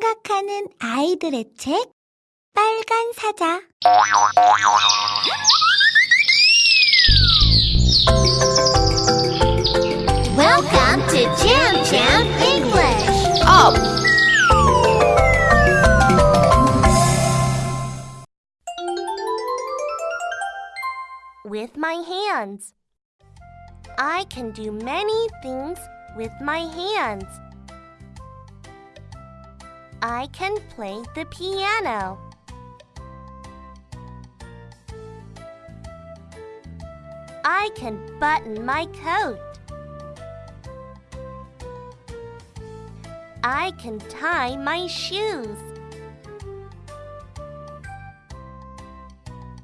생각하는 아이들의 책 빨간 사자 Welcome to Jam Jam English. Up. with my hands. I can do many things with my hands. I can play the piano. I can button my coat. I can tie my shoes.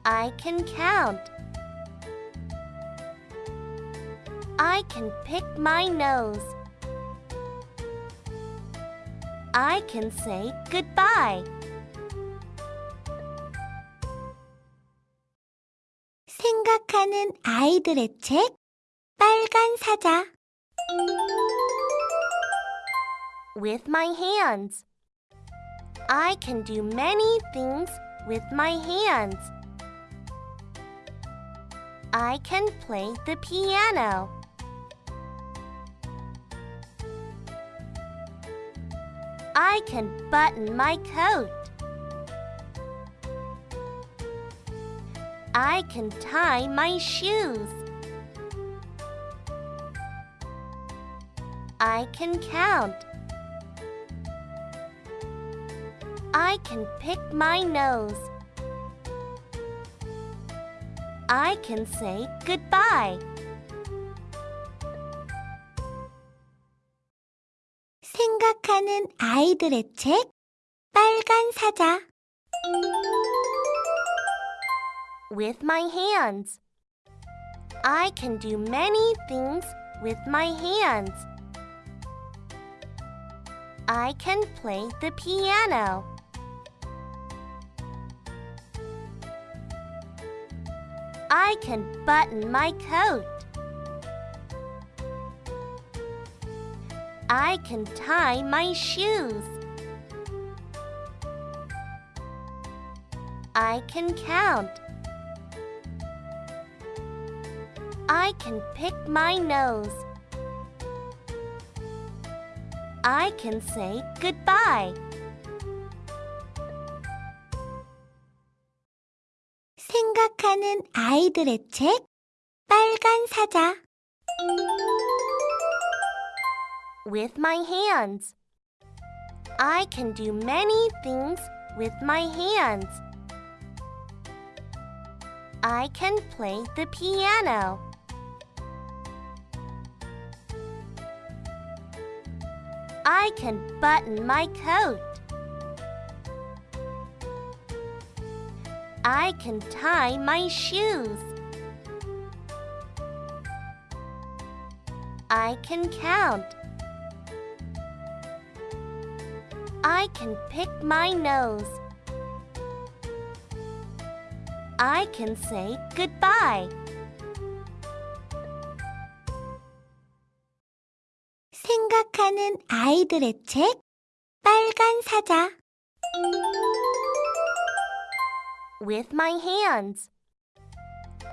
I can count. I can pick my nose. I can say goodbye. 생각하는 아이들의 책 빨간 사자 with my hands. I can do many things with my hands. I can play the piano. I can button my coat. I can tie my shoes. I can count. I can pick my nose. I can say goodbye. 생각하는 아이들의 책 빨간 사자 with my hands. I can do many things with my hands. I can play the piano. I can button my coat. I can tie my shoes. I can count. I can pick my nose. I can say goodbye. 생각하는 아이들의 책 빨간 사자 with my hands. I can do many things with my hands. I can play the piano. I can button my coat. I can tie my shoes. I can count. I can pick my nose. I can say goodbye. 생각하는 아이들의 책 빨간 사자 with my hands.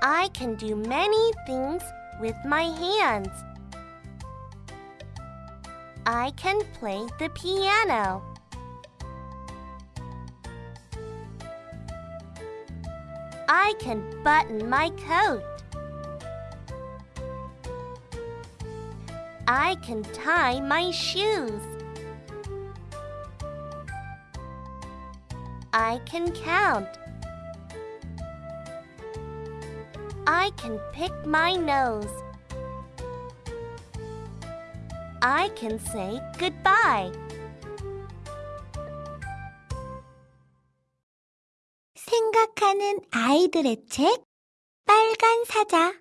I can do many things with my hands. I can play the piano. I can button my coat. I can tie my shoes. I can count. I can pick my nose. I can say goodbye. 생각하는 아이들의 책 빨간 사자